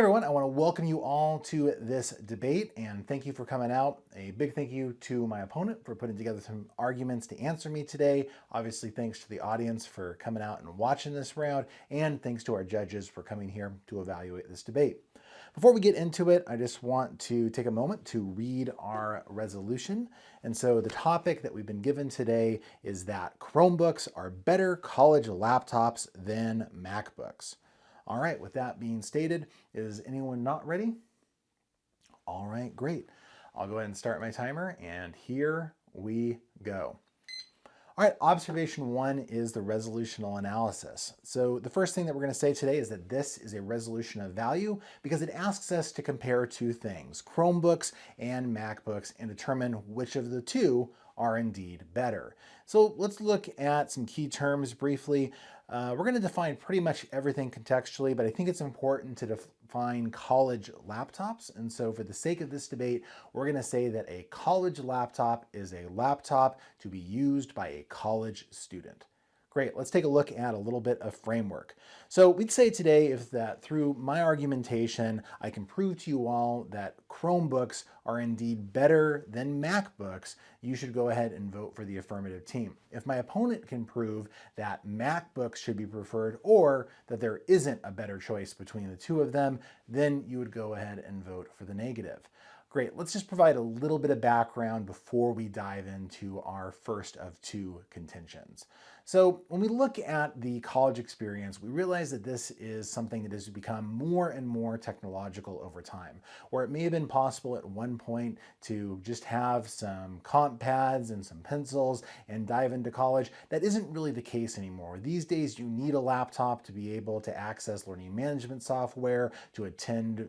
everyone, I want to welcome you all to this debate and thank you for coming out. A big thank you to my opponent for putting together some arguments to answer me today. Obviously, thanks to the audience for coming out and watching this round, and thanks to our judges for coming here to evaluate this debate. Before we get into it, I just want to take a moment to read our resolution. And so the topic that we've been given today is that Chromebooks are better college laptops than MacBooks. All right, with that being stated, is anyone not ready? All right, great. I'll go ahead and start my timer and here we go. All right, observation one is the resolutional analysis. So the first thing that we're going to say today is that this is a resolution of value because it asks us to compare two things, Chromebooks and MacBooks, and determine which of the two are indeed better. So let's look at some key terms briefly. Uh, we're going to define pretty much everything contextually, but I think it's important to define college laptops. And so for the sake of this debate, we're going to say that a college laptop is a laptop to be used by a college student. Great, let's take a look at a little bit of framework. So we'd say today if that through my argumentation, I can prove to you all that Chromebooks are indeed better than MacBooks, you should go ahead and vote for the affirmative team. If my opponent can prove that MacBooks should be preferred or that there isn't a better choice between the two of them, then you would go ahead and vote for the negative. Great, let's just provide a little bit of background before we dive into our first of two contentions. So when we look at the college experience, we realize that this is something that has become more and more technological over time, where it may have been possible at one point to just have some comp pads and some pencils and dive into college. That isn't really the case anymore. These days, you need a laptop to be able to access learning management software, to attend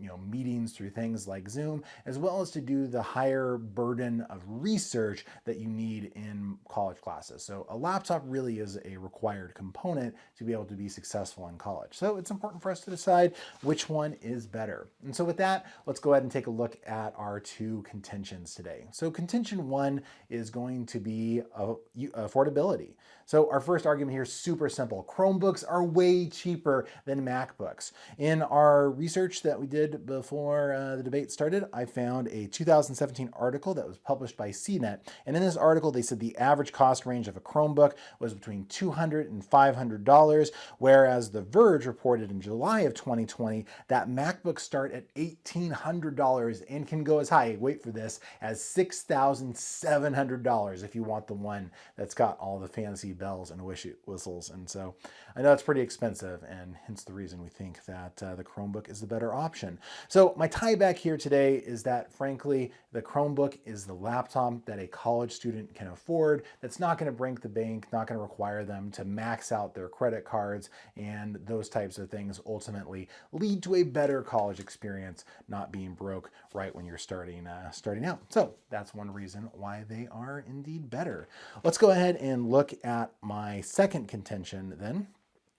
you know, meetings through things like Zoom, as well as to do the higher burden of research that you need in college classes. So a laptop really is a required component to be able to be successful in college. So it's important for us to decide which one is better. And so with that, let's go ahead and take a look at our two contentions today. So contention one is going to be uh, affordability. So our first argument here is super simple. Chromebooks are way cheaper than MacBooks. In our research that we did before uh, the debate started, I found a 2017 article that was published by CNET. And in this article, they said the average cost range of a Chromebook was between $200 and $500, whereas The Verge reported in July of 2020 that MacBooks start at $1,800 and can go as high, wait for this, as $6,700 if you want the one that's got all the fancy bells and whistles. And so I know it's pretty expensive and hence the reason we think that uh, the Chromebook is the better option. So my tie back here today is that frankly, the Chromebook is the laptop that a college student can afford. That's not gonna break the bank, not gonna require them to max out their credit cards and those types of things ultimately lead to a better college experience, not being broke right when you're starting, uh, starting out. So that's one reason why they are indeed better. Let's go ahead and look at my second contention then,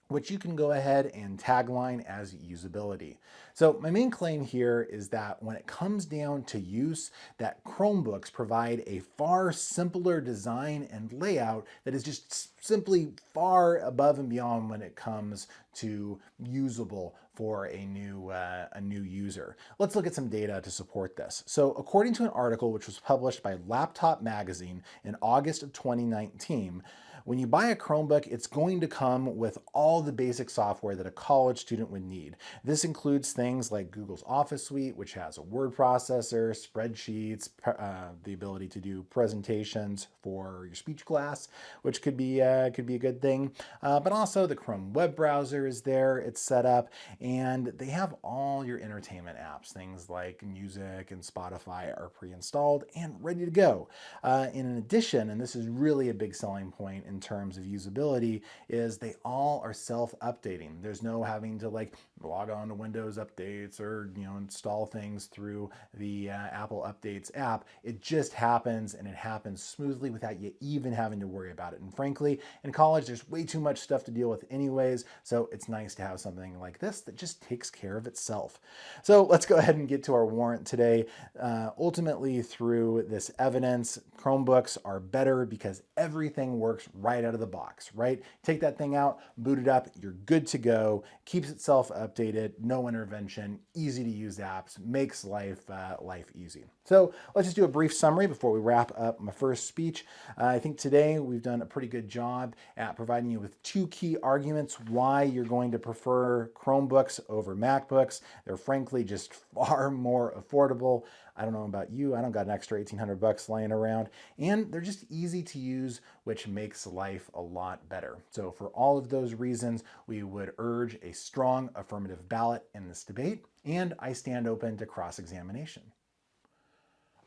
which you can go ahead and tagline as usability. So my main claim here is that when it comes down to use, that Chromebooks provide a far simpler design and layout that is just simply far above and beyond when it comes to usable for a new, uh, a new user. Let's look at some data to support this. So according to an article which was published by Laptop Magazine in August of 2019, when you buy a Chromebook, it's going to come with all the basic software that a college student would need. This includes things like Google's Office Suite, which has a word processor, spreadsheets, uh, the ability to do presentations for your speech class, which could be, uh, could be a good thing. Uh, but also the Chrome web browser is there, it's set up, and they have all your entertainment apps, things like music and Spotify are pre-installed and ready to go. Uh, in addition, and this is really a big selling point in terms of usability is they all are self-updating. There's no having to like log on to Windows updates or you know install things through the uh, Apple Updates app. It just happens and it happens smoothly without you even having to worry about it. And frankly, in college, there's way too much stuff to deal with anyways, so it's nice to have something like this that just takes care of itself. So let's go ahead and get to our warrant today. Uh, ultimately, through this evidence, Chromebooks are better because everything works right out of the box, right? Take that thing out, boot it up, you're good to go, keeps itself updated, no intervention, easy to use apps, makes life, uh, life easy. So let's just do a brief summary before we wrap up my first speech. Uh, I think today we've done a pretty good job at providing you with two key arguments why you're going to prefer Chromebooks over MacBooks. They're frankly just far more affordable. I don't know about you, I don't got an extra 1800 bucks laying around. And they're just easy to use, which makes life a lot better. So for all of those reasons, we would urge a strong affirmative ballot in this debate, and I stand open to cross-examination.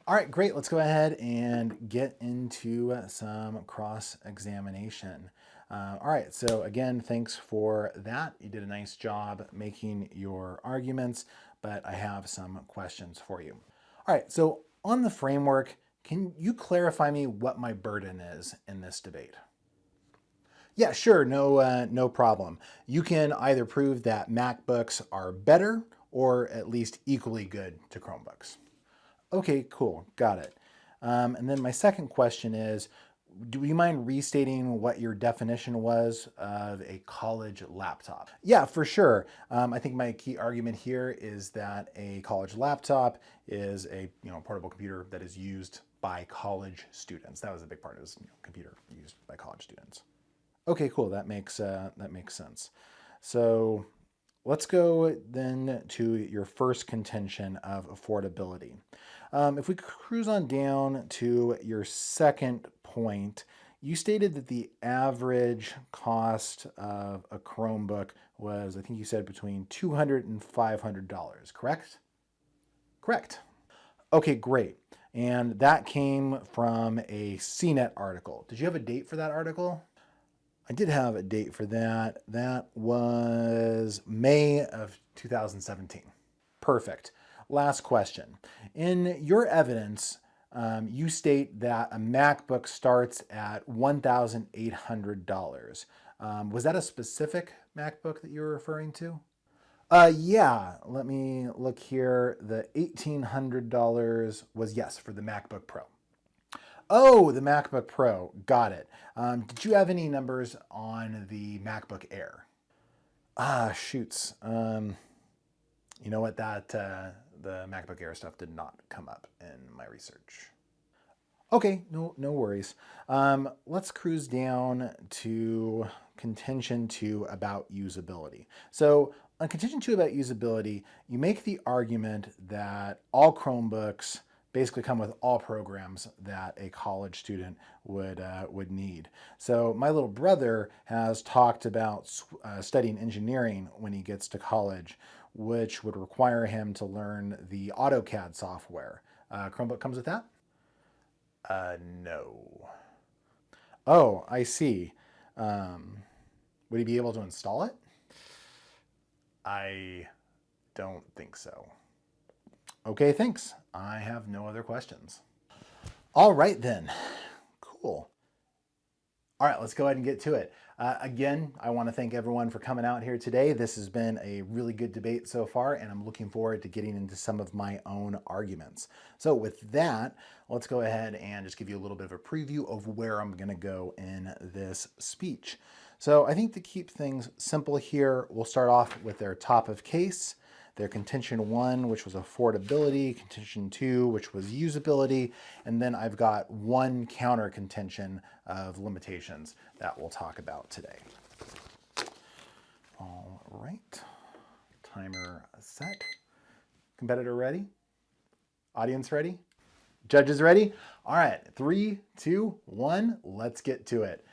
All right, great. Let's go ahead and get into some cross-examination. Uh, all right, so again, thanks for that. You did a nice job making your arguments, but I have some questions for you. All right, so on the framework, can you clarify me what my burden is in this debate? Yeah, sure, no, uh, no problem. You can either prove that MacBooks are better or at least equally good to Chromebooks. Okay, cool, got it. Um, and then my second question is, do you mind restating what your definition was of a college laptop? Yeah, for sure. Um, I think my key argument here is that a college laptop is a you know portable computer that is used by college students. That was a big part of this you know, computer used by college students. Okay, cool. That makes uh, that makes sense. So let's go then to your first contention of affordability. Um, if we cruise on down to your second point, you stated that the average cost of a Chromebook was, I think you said between $200 and $500, correct? Correct. Okay, great. And that came from a CNET article. Did you have a date for that article? I did have a date for that. That was May of 2017. Perfect. Last question. In your evidence, um, you state that a MacBook starts at $1,800. Um, was that a specific MacBook that you were referring to? Uh, yeah, let me look here. The $1,800 was, yes, for the MacBook Pro. Oh, the MacBook Pro. Got it. Um, did you have any numbers on the MacBook Air? Ah, shoots. Um, you know what? That uh, the MacBook Air stuff did not come up in my research. Okay, no, no worries. Um, let's cruise down to contention two about usability. So on contention two about usability, you make the argument that all Chromebooks basically come with all programs that a college student would uh, would need. So my little brother has talked about uh, studying engineering when he gets to college, which would require him to learn the AutoCAD software. Uh, Chromebook comes with that? Uh, no. Oh, I see. Um, would he be able to install it? I don't think so. Okay, thanks. I have no other questions. All right then. Cool. All right, let's go ahead and get to it. Uh, again, I want to thank everyone for coming out here today. This has been a really good debate so far, and I'm looking forward to getting into some of my own arguments. So with that, let's go ahead and just give you a little bit of a preview of where I'm going to go in this speech. So I think to keep things simple here, we'll start off with their top of case their contention one, which was affordability, contention two, which was usability, and then I've got one counter contention of limitations that we'll talk about today. All right, timer set. Competitor ready? Audience ready? Judges ready? All right, three, two, one, let's get to it.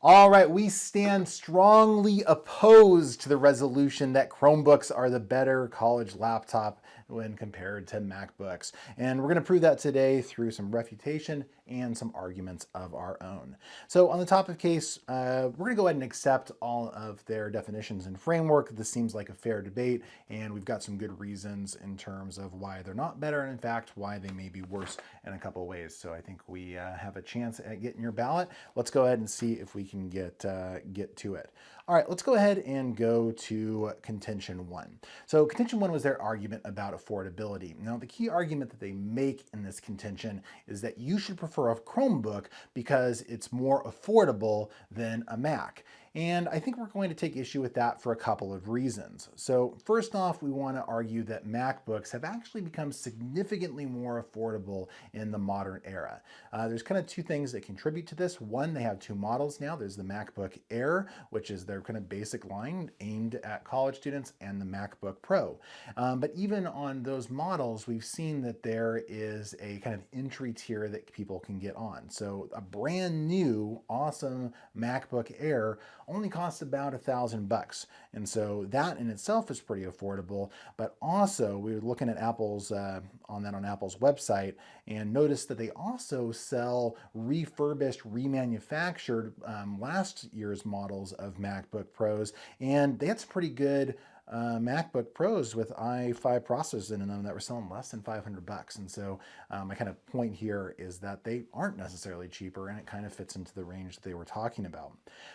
All right, we stand strongly opposed to the resolution that Chromebooks are the better college laptop when compared to MacBooks. And we're going to prove that today through some refutation and some arguments of our own. So on the top of case, uh, we're going to go ahead and accept all of their definitions and framework. This seems like a fair debate, and we've got some good reasons in terms of why they're not better, and in fact, why they may be worse in a couple ways. So I think we uh, have a chance at getting your ballot. Let's go ahead and see if we can get, uh, get to it. All right, let's go ahead and go to contention one. So contention one was their argument about affordability. Now, the key argument that they make in this contention is that you should prefer a Chromebook because it's more affordable than a Mac. And I think we're going to take issue with that for a couple of reasons. So first off, we want to argue that MacBooks have actually become significantly more affordable in the modern era. Uh, there's kind of two things that contribute to this. One, they have two models now. There's the MacBook Air, which is their kind of basic line aimed at college students, and the MacBook Pro. Um, but even on those models, we've seen that there is a kind of entry tier that people can get on. So a brand new, awesome MacBook Air only costs about a thousand bucks. And so that in itself is pretty affordable. But also we were looking at Apple's, uh, on that on Apple's website and noticed that they also sell refurbished, remanufactured um, last year's models of MacBook Pros. And that's pretty good uh, MacBook Pros with i5 processors in them that were selling less than 500 bucks. And so um, my kind of point here is that they aren't necessarily cheaper and it kind of fits into the range that they were talking about.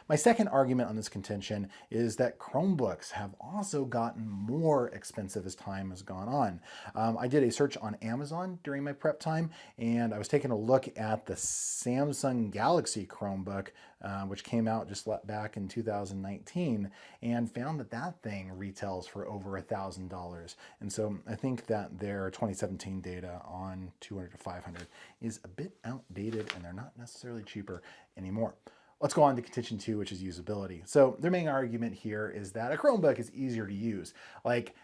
My second argument on this contention is that Chromebooks have also gotten more expensive as time has gone on. Um, I did a search on Amazon during my prep time and I was taking a look at the Samsung Galaxy Chromebook uh, which came out just back in 2019 and found that that thing retails for over a thousand dollars. And so I think that their 2017 data on 200 to 500 is a bit outdated and they're not necessarily cheaper anymore. Let's go on to contention two, which is usability. So their main argument here is that a Chromebook is easier to use. Like,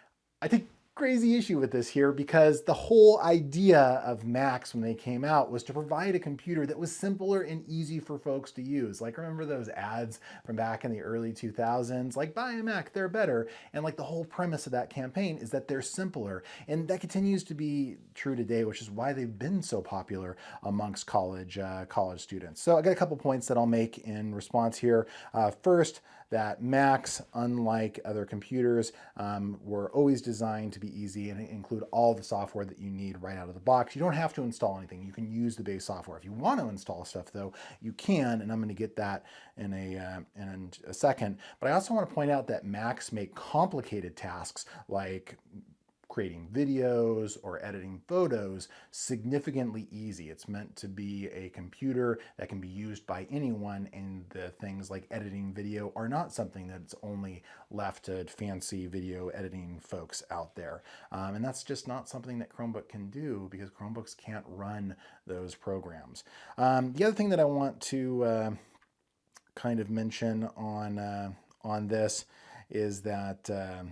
I think crazy issue with this here because the whole idea of Macs when they came out was to provide a computer that was simpler and easy for folks to use. Like remember those ads from back in the early 2000s, like buy a Mac, they're better. And like the whole premise of that campaign is that they're simpler. And that continues to be true today, which is why they've been so popular amongst college, uh, college students. So I got a couple points that I'll make in response here. Uh, first, that Macs, unlike other computers, um, were always designed to be easy and include all the software that you need right out of the box. You don't have to install anything. You can use the base software. If you want to install stuff though, you can, and I'm going to get that in a, uh, in a second. But I also want to point out that Macs make complicated tasks like creating videos or editing photos significantly easy. It's meant to be a computer that can be used by anyone and the things like editing video are not something that's only left to fancy video editing folks out there. Um, and that's just not something that Chromebook can do because Chromebooks can't run those programs. Um, the other thing that I want to uh, kind of mention on, uh, on this is that uh,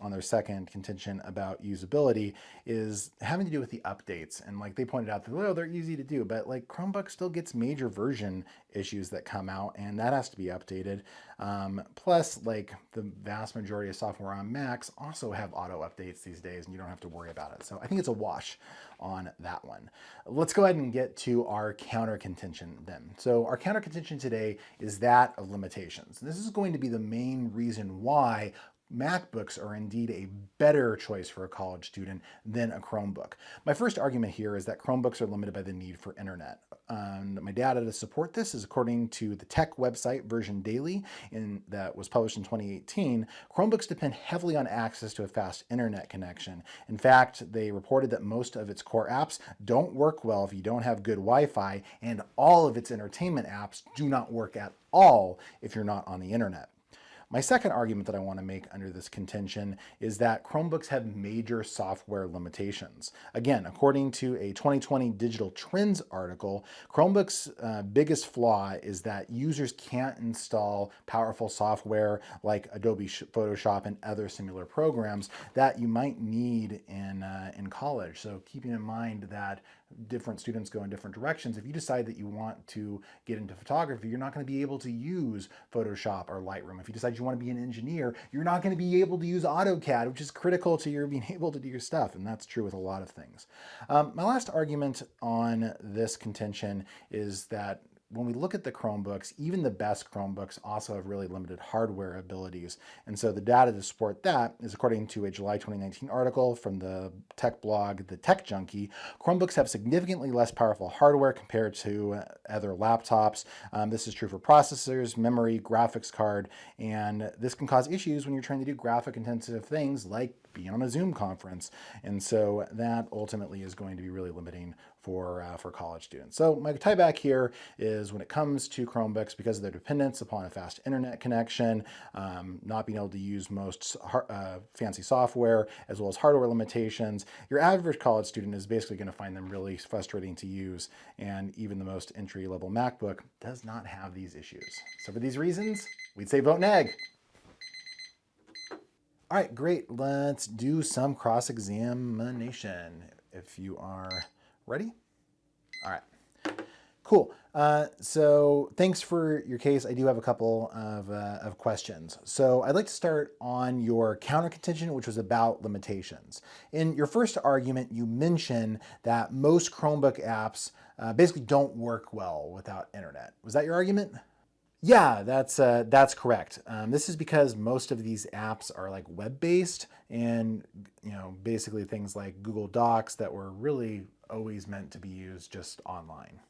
on their second contention about usability is having to do with the updates. And like they pointed out that, they're easy to do, but like Chromebook still gets major version issues that come out and that has to be updated. Um, plus like the vast majority of software on Macs also have auto updates these days and you don't have to worry about it. So I think it's a wash on that one. Let's go ahead and get to our counter contention then. So our counter contention today is that of limitations. This is going to be the main reason why MacBooks are indeed a better choice for a college student than a Chromebook. My first argument here is that Chromebooks are limited by the need for internet. My data to support this is according to the tech website Version Daily in, that was published in 2018, Chromebooks depend heavily on access to a fast internet connection. In fact, they reported that most of its core apps don't work well if you don't have good Wi-Fi and all of its entertainment apps do not work at all if you're not on the internet. My second argument that I want to make under this contention is that Chromebooks have major software limitations. Again, according to a 2020 Digital Trends article, Chromebooks' uh, biggest flaw is that users can't install powerful software like Adobe Photoshop and other similar programs that you might need in, uh, in college. So keeping in mind that different students go in different directions. If you decide that you want to get into photography, you're not going to be able to use Photoshop or Lightroom. If you decide you want to be an engineer, you're not going to be able to use AutoCAD, which is critical to your being able to do your stuff. And that's true with a lot of things. Um, my last argument on this contention is that when we look at the Chromebooks, even the best Chromebooks also have really limited hardware abilities. And so the data to support that is according to a July 2019 article from the tech blog, The Tech Junkie, Chromebooks have significantly less powerful hardware compared to other laptops. Um, this is true for processors, memory, graphics card, and this can cause issues when you're trying to do graphic intensive things like being on a Zoom conference. And so that ultimately is going to be really limiting for, uh, for college students. So my tie back here is when it comes to Chromebooks, because of their dependence upon a fast internet connection, um, not being able to use most uh, fancy software, as well as hardware limitations, your average college student is basically going to find them really frustrating to use. And even the most entry-level MacBook does not have these issues. So for these reasons, we'd say vote neg. All right, great. Let's do some cross-examination if you are Ready? All right. Cool. Uh, so thanks for your case. I do have a couple of, uh, of questions. So I'd like to start on your counter contention, which was about limitations. In your first argument, you mentioned that most Chromebook apps uh, basically don't work well without internet. Was that your argument? Yeah, that's uh, that's correct. Um, this is because most of these apps are like web-based and you know basically things like Google Docs that were really always meant to be used just online.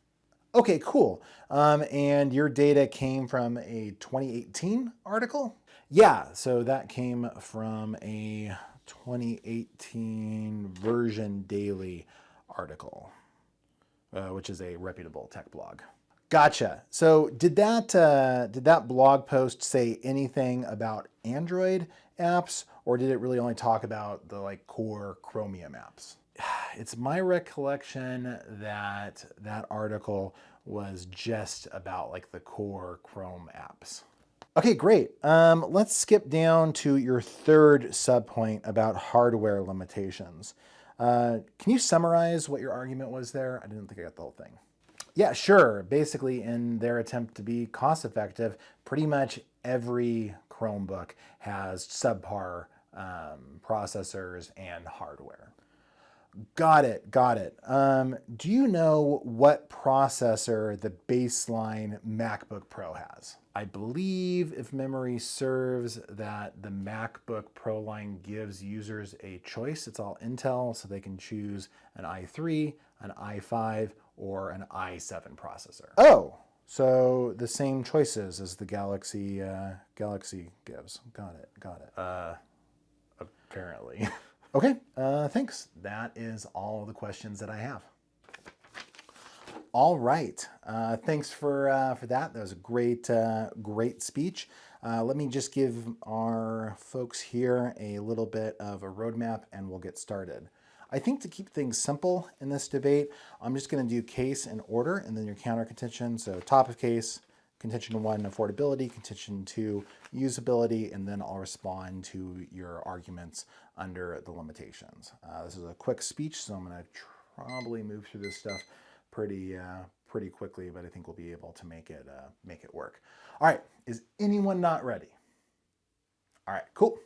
Okay, cool. Um, and your data came from a 2018 article? Yeah, so that came from a 2018 version daily article, uh, which is a reputable tech blog. Gotcha. So did that, uh, did that blog post say anything about Android apps or did it really only talk about the like core Chromium apps? it's my recollection that that article was just about like the core Chrome apps. Okay, great. Um, let's skip down to your third subpoint about hardware limitations. Uh, can you summarize what your argument was there? I didn't think I got the whole thing. Yeah, sure. Basically, in their attempt to be cost effective, pretty much every Chromebook has subpar um, processors and hardware. Got it, got it. Um, do you know what processor the baseline MacBook Pro has? I believe, if memory serves, that the MacBook Pro line gives users a choice. It's all Intel, so they can choose an i3, an i5, or an i7 processor. Oh, so the same choices as the Galaxy uh, Galaxy gives. Got it, got it. Uh, apparently. Okay, uh, thanks. That is all the questions that I have. All right, uh, thanks for, uh, for that. That was a great, uh, great speech. Uh, let me just give our folks here a little bit of a roadmap and we'll get started. I think to keep things simple in this debate, I'm just going to do case and order and then your counter contention. So top of case, contention one, affordability, contention two, usability, and then I'll respond to your arguments under the limitations. Uh, this is a quick speech, so I'm going to probably move through this stuff pretty uh, pretty quickly, but I think we'll be able to make it uh, make it work. All right, is anyone not ready? All right, cool.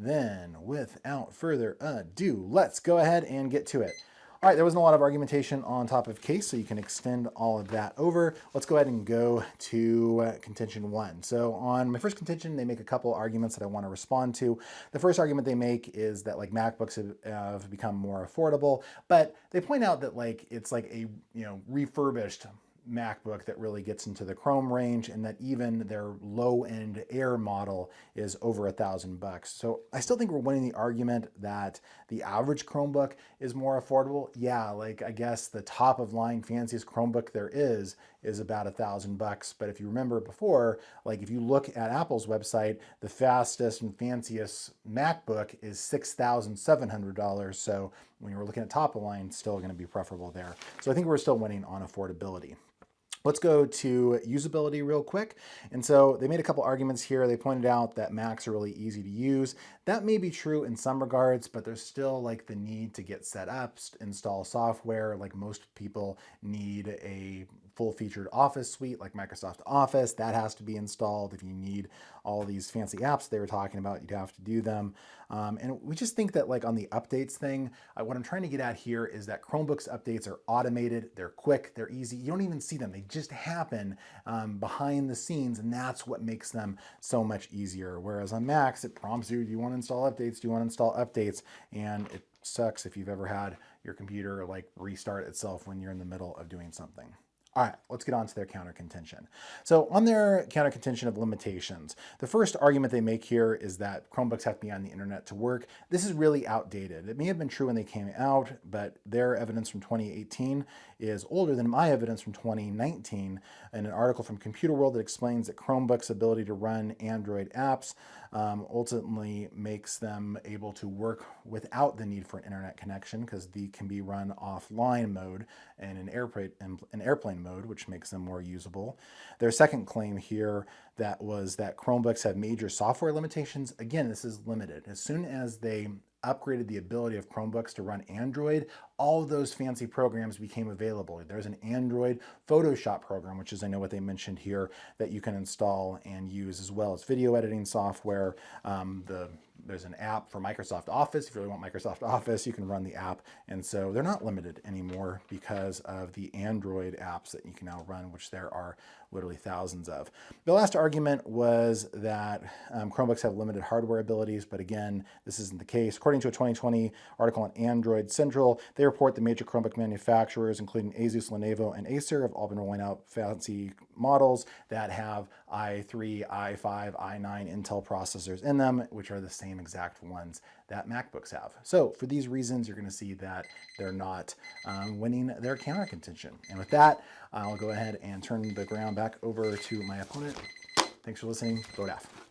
Then, without further ado, let's go ahead and get to it. All right, there wasn't a lot of argumentation on top of case, so you can extend all of that over. Let's go ahead and go to uh, contention one. So on my first contention, they make a couple arguments that I want to respond to. The first argument they make is that like MacBooks have, have become more affordable, but they point out that like it's like a you know refurbished MacBook that really gets into the Chrome range and that even their low-end Air model is over a thousand bucks. So I still think we're winning the argument that the average Chromebook is more affordable. Yeah, like I guess the top of line fanciest Chromebook there is is about a thousand bucks. But if you remember before, like if you look at Apple's website, the fastest and fanciest MacBook is $6,700. So when you're looking at top of line, still going to be preferable there. So I think we're still winning on affordability. Let's go to usability real quick. And so they made a couple arguments here. They pointed out that Macs are really easy to use. That may be true in some regards, but there's still like the need to get set up, install software. Like most people need a full-featured Office suite like Microsoft Office, that has to be installed. If you need all these fancy apps they were talking about, you'd have to do them. Um, and we just think that like on the updates thing, uh, what I'm trying to get at here is that Chromebooks updates are automated, they're quick, they're easy. You don't even see them. They just happen um, behind the scenes and that's what makes them so much easier. Whereas on Macs, it prompts you, do you want to install updates? Do you want to install updates? And it sucks if you've ever had your computer like restart itself when you're in the middle of doing something. All right, let's get on to their counter contention. So on their counter contention of limitations, the first argument they make here is that Chromebooks have to be on the internet to work. This is really outdated. It may have been true when they came out, but their evidence from 2018 is older than my evidence from 2019 in an article from Computer World that explains that Chromebooks' ability to run Android apps um, ultimately makes them able to work without the need for an internet connection because they can be run offline mode in airplane, in airplane mode, which makes them more usable. Their second claim here that was that Chromebooks have major software limitations. Again, this is limited. As soon as they upgraded the ability of Chromebooks to run Android, all those fancy programs became available. There's an Android Photoshop program, which is I know what they mentioned here, that you can install and use as well as video editing software. Um, the there's an app for Microsoft Office. If you really want Microsoft Office, you can run the app. And so they're not limited anymore because of the Android apps that you can now run, which there are literally thousands of. The last argument was that um, Chromebooks have limited hardware abilities, but again, this isn't the case. According to a 2020 article on Android Central, they report the major Chromebook manufacturers, including Asus, Lenovo, and Acer, have all been rolling out fancy models that have i3, i5, i9 Intel processors in them, which are the same exact ones that MacBooks have. So for these reasons, you're going to see that they're not um, winning their counter contention. And with that, I'll go ahead and turn the ground back over to my opponent. Thanks for listening. Vote aff.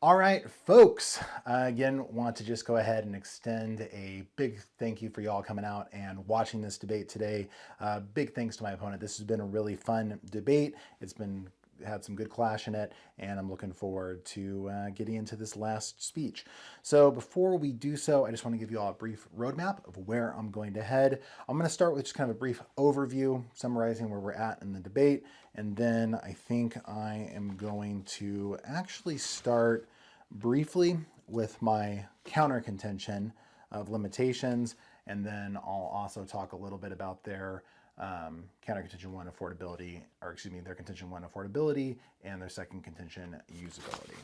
All right, folks, uh, again, want to just go ahead and extend a big thank you for y'all coming out and watching this debate today. Uh, big thanks to my opponent. This has been a really fun debate. It's been had some good clash in it, and I'm looking forward to uh, getting into this last speech. So before we do so, I just want to give you all a brief roadmap of where I'm going to head. I'm going to start with just kind of a brief overview, summarizing where we're at in the debate, and then I think I am going to actually start briefly with my counter contention of limitations, and then I'll also talk a little bit about their um, counter contention one affordability, or excuse me, their contention one affordability and their second contention usability.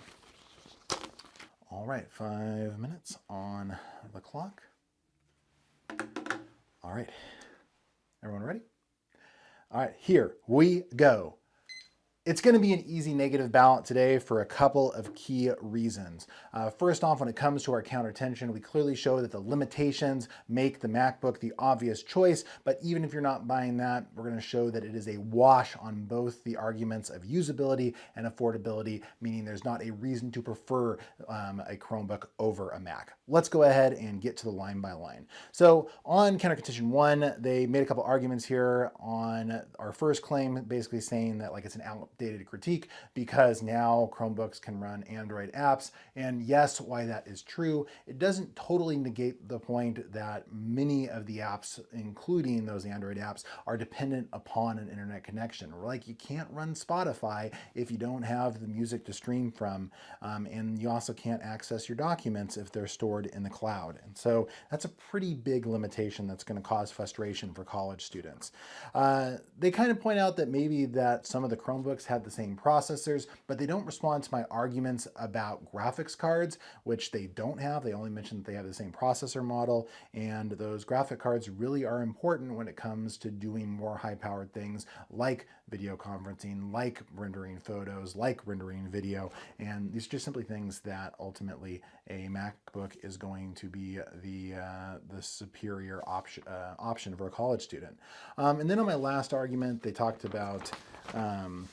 All right, five minutes on the clock. All right, everyone ready? All right, here we go. It's going to be an easy negative ballot today for a couple of key reasons. Uh, first off, when it comes to our counter tension, we clearly show that the limitations make the MacBook the obvious choice, but even if you're not buying that, we're going to show that it is a wash on both the arguments of usability and affordability, meaning there's not a reason to prefer um, a Chromebook over a Mac. Let's go ahead and get to the line by line. So on counter contention one, they made a couple arguments here on our first claim, basically saying that like it's an out updated critique because now Chromebooks can run Android apps. And yes, why that is true, it doesn't totally negate the point that many of the apps, including those Android apps, are dependent upon an internet connection. Like you can't run Spotify if you don't have the music to stream from. Um, and you also can't access your documents if they're stored in the cloud. And so that's a pretty big limitation that's going to cause frustration for college students. Uh, they kind of point out that maybe that some of the Chromebooks have the same processors, but they don't respond to my arguments about graphics cards, which they don't have. They only mention that they have the same processor model, and those graphic cards really are important when it comes to doing more high-powered things like video conferencing, like rendering photos, like rendering video, and these are just simply things that ultimately a MacBook is going to be the uh, the superior option uh, option for a college student. Um, and then on my last argument, they talked about um,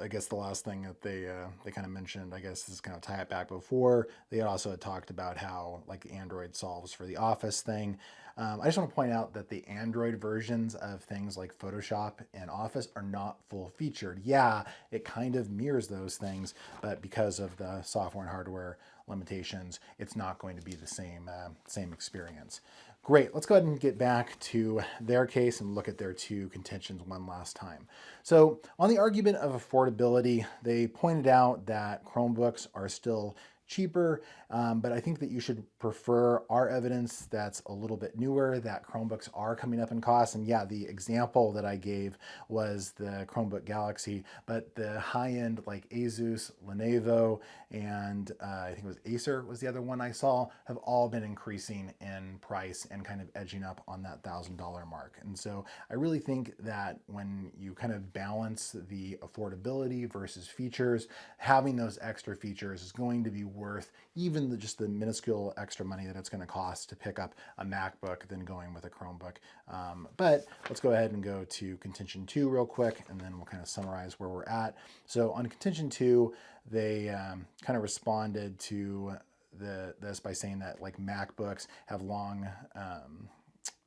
I guess the last thing that they uh, they kind of mentioned, I guess, is kind of tie it back before. They also had talked about how like Android solves for the Office thing. Um, I just want to point out that the Android versions of things like Photoshop and Office are not full featured. Yeah, it kind of mirrors those things, but because of the software and hardware limitations, it's not going to be the same uh, same experience. Great, let's go ahead and get back to their case and look at their two contentions one last time. So on the argument of affordability, they pointed out that Chromebooks are still cheaper, um, but I think that you should prefer our evidence that's a little bit newer, that Chromebooks are coming up in cost. And yeah, the example that I gave was the Chromebook Galaxy, but the high-end like Asus, Lenovo, and uh, I think it was Acer was the other one I saw, have all been increasing in price and kind of edging up on that $1,000 mark. And so I really think that when you kind of balance the affordability versus features, having those extra features is going to be worth even the, just the minuscule extra money that it's going to cost to pick up a MacBook than going with a Chromebook. Um, but let's go ahead and go to contention two real quick, and then we'll kind of summarize where we're at. So on contention two, they um, kind of responded to the, this by saying that like MacBooks have long, um,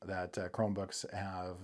that uh, Chromebooks have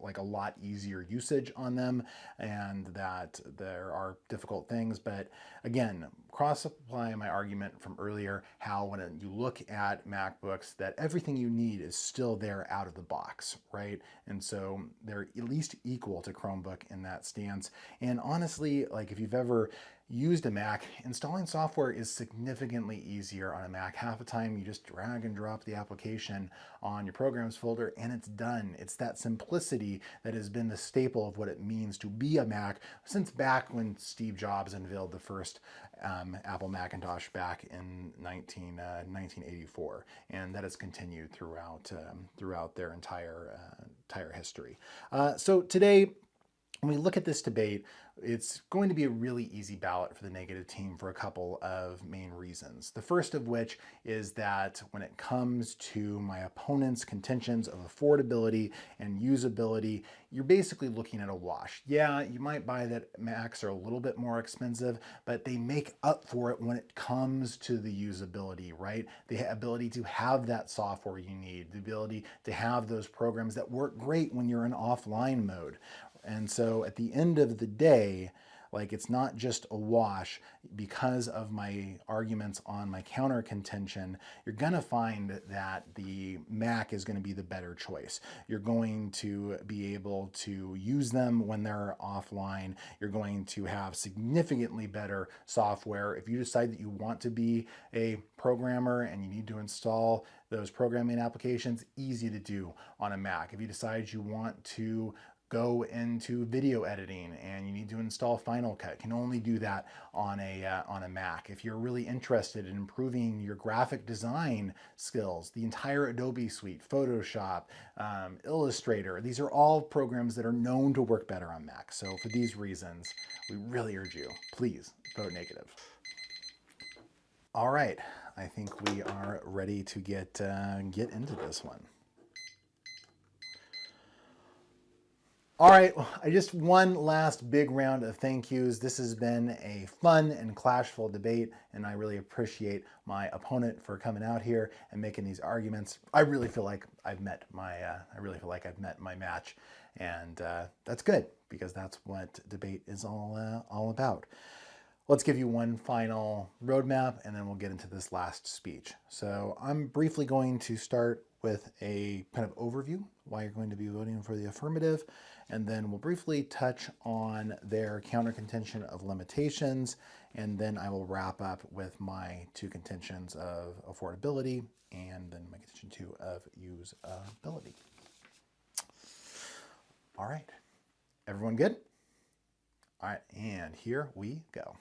like a lot easier usage on them and that there are difficult things. But again, cross apply my argument from earlier, how when you look at MacBooks that everything you need is still there out of the box, right? And so they're at least equal to Chromebook in that stance. And honestly, like if you've ever used a Mac, installing software is significantly easier on a Mac. Half the time you just drag and drop the application on your programs folder and it's done. It's that simplicity that has been the staple of what it means to be a Mac since back when Steve Jobs unveiled the first um, Apple Macintosh back in 19, uh, 1984. And that has continued throughout, um, throughout their entire, uh, entire history. Uh, so today, when we look at this debate, it's going to be a really easy ballot for the negative team for a couple of main reasons. The first of which is that when it comes to my opponent's contentions of affordability and usability, you're basically looking at a wash. Yeah, you might buy that Macs are a little bit more expensive, but they make up for it when it comes to the usability, right? The ability to have that software you need, the ability to have those programs that work great when you're in offline mode, and so at the end of the day, like it's not just a wash because of my arguments on my counter contention, you're gonna find that the Mac is gonna be the better choice. You're going to be able to use them when they're offline. You're going to have significantly better software. If you decide that you want to be a programmer and you need to install those programming applications, easy to do on a Mac. If you decide you want to go into video editing and you need to install Final Cut. Can only do that on a, uh, on a Mac. If you're really interested in improving your graphic design skills, the entire Adobe suite, Photoshop, um, Illustrator, these are all programs that are known to work better on Mac. So for these reasons, we really urge you, please vote negative. All right, I think we are ready to get, uh, get into this one. All right, I just one last big round of thank yous. This has been a fun and clashful debate, and I really appreciate my opponent for coming out here and making these arguments. I really feel like I've met my, uh, I really feel like I've met my match, and uh, that's good because that's what debate is all uh, all about. Let's give you one final roadmap, and then we'll get into this last speech. So I'm briefly going to start with a kind of overview why you're going to be voting for the affirmative and then we'll briefly touch on their counter contention of limitations, and then I will wrap up with my two contentions of affordability and then my contention two of usability. All right, everyone good? All right, and here we go.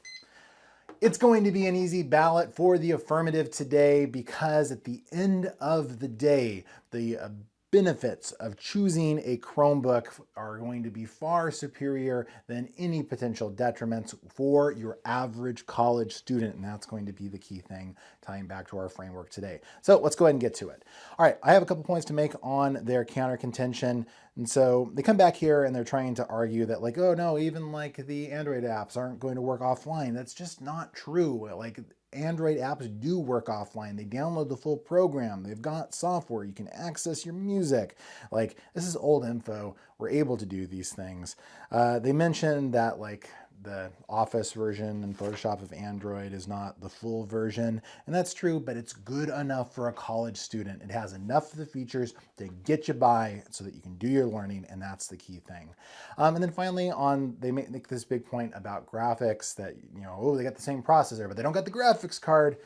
It's going to be an easy ballot for the affirmative today because at the end of the day, the uh, benefits of choosing a Chromebook are going to be far superior than any potential detriments for your average college student. And that's going to be the key thing tying back to our framework today. So let's go ahead and get to it. All right, I have a couple points to make on their counter contention. And so they come back here and they're trying to argue that like, oh no, even like the Android apps aren't going to work offline. That's just not true. Like Android apps do work offline. They download the full program. They've got software. You can access your music. Like this is old info. We're able to do these things. Uh, they mentioned that like the Office version and Photoshop of Android is not the full version, and that's true, but it's good enough for a college student. It has enough of the features to get you by so that you can do your learning, and that's the key thing. Um, and then finally, on they make this big point about graphics that you know, oh, they got the same processor, but they don't got the graphics card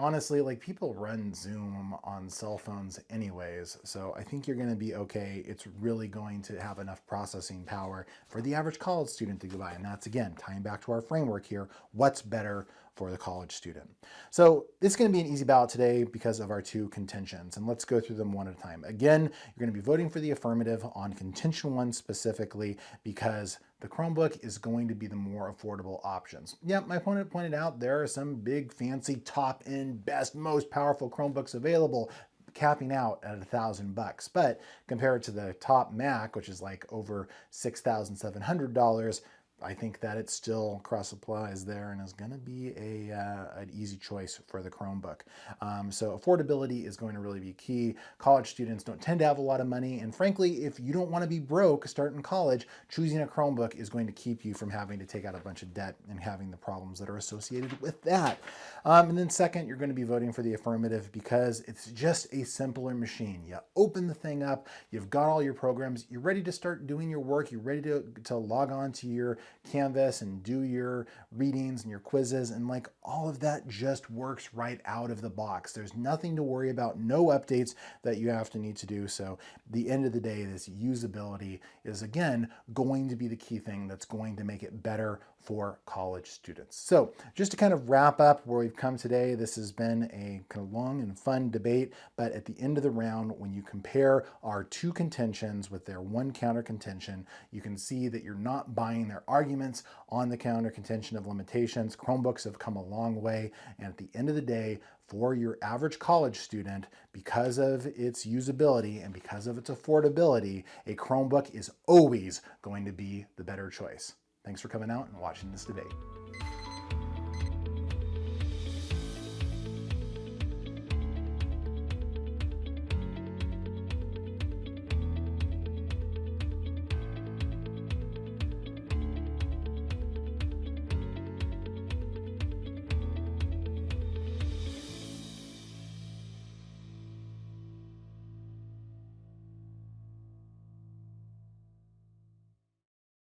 honestly, like people run Zoom on cell phones anyways, so I think you're gonna be okay. It's really going to have enough processing power for the average college student to go by. And that's again, tying back to our framework here, what's better for the college student. So it's going to be an easy ballot today because of our two contentions. And let's go through them one at a time. Again, you're going to be voting for the affirmative on contention one specifically because the Chromebook is going to be the more affordable options. Yeah, my opponent pointed out there are some big fancy top end best most powerful Chromebooks available capping out at a thousand bucks. But compared to the top Mac, which is like over $6,700, I think that it still cross applies there and is going to be a uh, an easy choice for the Chromebook. Um, so affordability is going to really be key. College students don't tend to have a lot of money, and frankly, if you don't want to be broke starting college, choosing a Chromebook is going to keep you from having to take out a bunch of debt and having the problems that are associated with that. Um, and then second, you're going to be voting for the affirmative because it's just a simpler machine. You open the thing up, you've got all your programs, you're ready to start doing your work, you're ready to, to log on to your Canvas and do your readings and your quizzes and like all of that just works right out of the box. There's nothing to worry about, no updates that you have to need to do. So the end of the day, this usability is again going to be the key thing that's going to make it better for college students. So just to kind of wrap up where we've come today, this has been a kind of long and fun debate, but at the end of the round, when you compare our two contentions with their one counter contention, you can see that you're not buying their arguments on the counter contention of limitations. Chromebooks have come a long way, and at the end of the day, for your average college student, because of its usability and because of its affordability, a Chromebook is always going to be the better choice. Thanks for coming out and watching this debate.